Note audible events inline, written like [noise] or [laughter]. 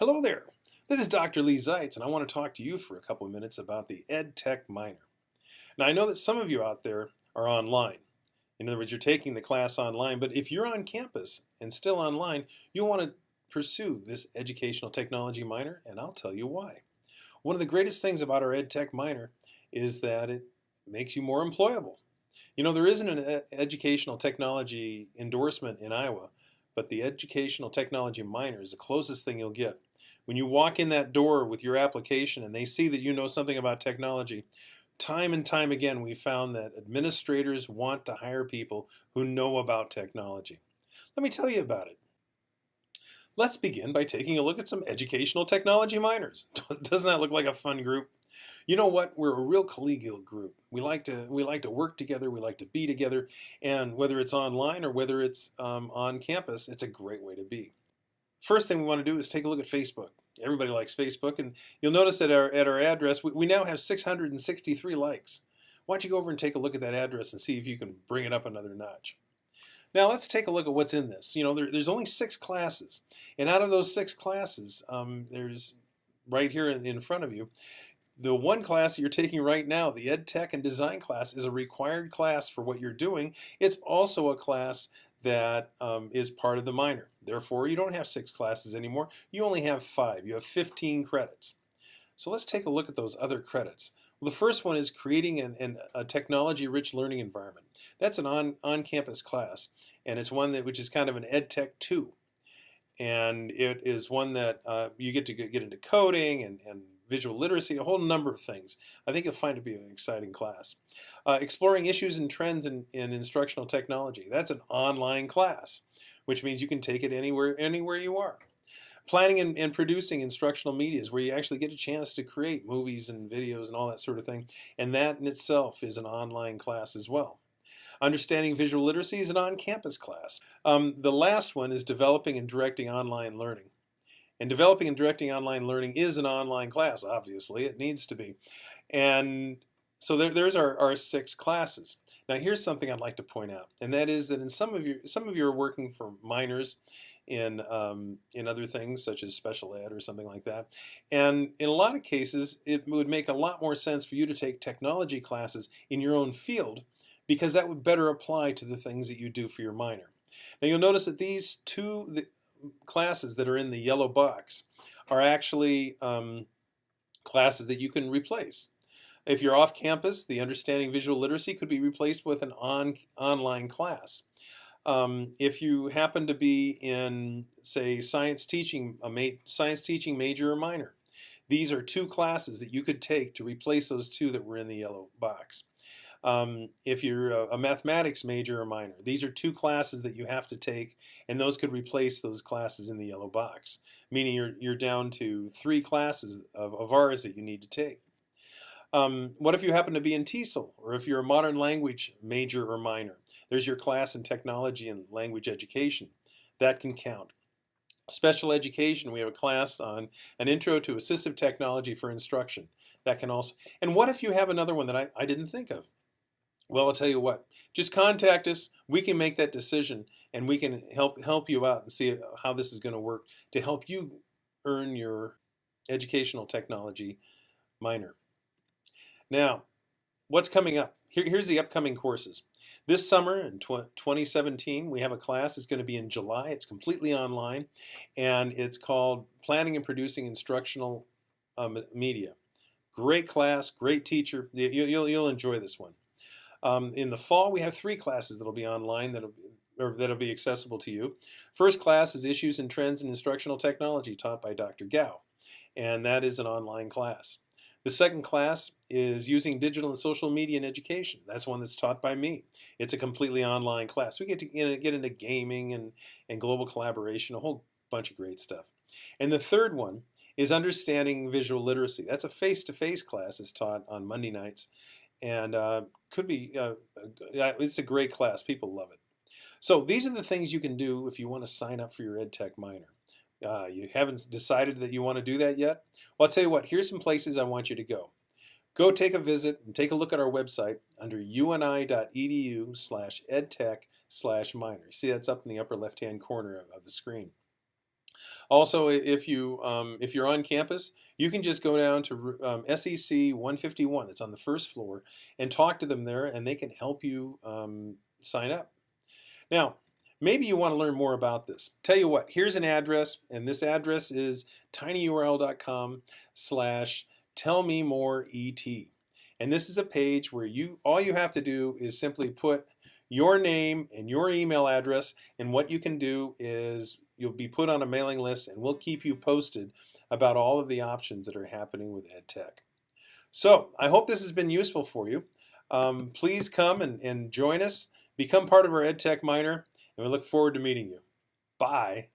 Hello there. This is Dr. Leigh Zeitz, and I want to talk to you for a couple of minutes about the EdTech minor. Now, I know that some of you out there are online. In other words, you're taking the class online, but if you're on campus and still online, you'll want to pursue this educational technology minor, and I'll tell you why. One of the greatest things about our EdTech minor is that it makes you more employable. You know, there isn't an educational technology endorsement in Iowa, but the educational technology minor is the closest thing you'll get. When you walk in that door with your application and they see that you know something about technology, time and time again we found that administrators want to hire people who know about technology. Let me tell you about it. Let's begin by taking a look at some educational technology minors. [laughs] Doesn't that look like a fun group? You know what? We're a real collegial group. We like to we like to work together. We like to be together, and whether it's online or whether it's um, on campus, it's a great way to be. First thing we want to do is take a look at Facebook. Everybody likes Facebook, and you'll notice that our, at our address, we, we now have 663 likes. Why don't you go over and take a look at that address and see if you can bring it up another notch. Now let's take a look at what's in this. You know, there, there's only six classes, and out of those six classes, um, there's right here in, in front of you, the one class that you're taking right now, the Ed Tech and Design class, is a required class for what you're doing. It's also a class that um, is part of the minor. Therefore, you don't have six classes anymore. You only have five. You have 15 credits. So let's take a look at those other credits. Well, the first one is creating an, an, a technology-rich learning environment. That's an on-campus on class, and it's one that which is kind of an Ed Tech 2. And it is one that uh, you get to get into coding and, and visual literacy, a whole number of things. I think you'll find it to be an exciting class. Uh, exploring issues and trends in, in instructional technology. That's an online class, which means you can take it anywhere, anywhere you are. Planning and, and producing instructional medias where you actually get a chance to create movies and videos and all that sort of thing. And that in itself is an online class as well. Understanding visual literacy is an on-campus class. Um, the last one is developing and directing online learning. And developing and directing online learning is an online class, obviously. It needs to be. And so there, there's our, our six classes. Now here's something I'd like to point out, and that is that in some of you, some of you are working for minors in um, in other things such as special ed or something like that. And in a lot of cases, it would make a lot more sense for you to take technology classes in your own field because that would better apply to the things that you do for your minor. Now you'll notice that these two, classes that are in the yellow box are actually um, classes that you can replace. If you're off campus, the Understanding Visual Literacy could be replaced with an on, online class. Um, if you happen to be in, say, science teaching, a science teaching major or minor, these are two classes that you could take to replace those two that were in the yellow box. Um, if you're a, a, mathematics major or minor, these are two classes that you have to take, and those could replace those classes in the yellow box, meaning you're, you're down to three classes of, of ours that you need to take. Um, what if you happen to be in TESOL, or if you're a modern language major or minor? There's your class in technology and language education. That can count. Special education, we have a class on an intro to assistive technology for instruction. That can also, and what if you have another one that I, I didn't think of? Well, I'll tell you what, just contact us. We can make that decision and we can help help you out and see how this is going to work to help you earn your educational technology minor. Now, what's coming up? Here, here's the upcoming courses. This summer in 2017, we have a class. It's going to be in July. It's completely online, and it's called Planning and Producing Instructional um, Media. Great class, great teacher. You, you'll, you'll enjoy this one. Um, in the fall, we have three classes that'll be online that'll be, or that'll be accessible to you. First class is Issues and Trends in Instructional Technology taught by Dr. Gao, and that is an online class. The second class is Using Digital and Social Media in Education. That's one that's taught by me. It's a completely online class. We get to get into gaming and, and global collaboration, a whole bunch of great stuff. And the third one is Understanding Visual Literacy. That's a face-to-face -face class. It's taught on Monday nights and uh, could be uh, it's a great class. People love it. So these are the things you can do if you want to sign up for your EdTech minor. Uh, you haven't decided that you want to do that yet? Well, I'll tell you what, here's some places I want you to go. Go take a visit and take a look at our website under uni.edu slash edtech slash minor. See, that's up in the upper left-hand corner of the screen. Also, if you um, if you're on campus, you can just go down to um, SEC 151 that's on the first floor and talk to them there, and they can help you um, sign up. Now, maybe you want to learn more about this. Tell you what, here's an address, and this address is tinyurl.com slash tell me more et. And this is a page where you all you have to do is simply put your name and your email address and what you can do is you'll be put on a mailing list and we'll keep you posted about all of the options that are happening with EdTech. So I hope this has been useful for you. Um, please come and, and join us, become part of our EdTech Minor, and we look forward to meeting you. Bye.